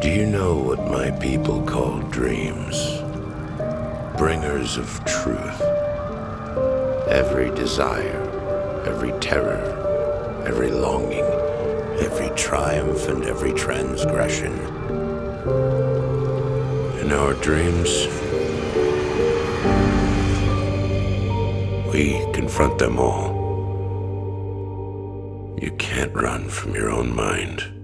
Do you know what my people call dreams? Bringers of truth. Every desire, every terror, every longing, every triumph, and every transgression. In our dreams, we confront them all. You can't run from your own mind.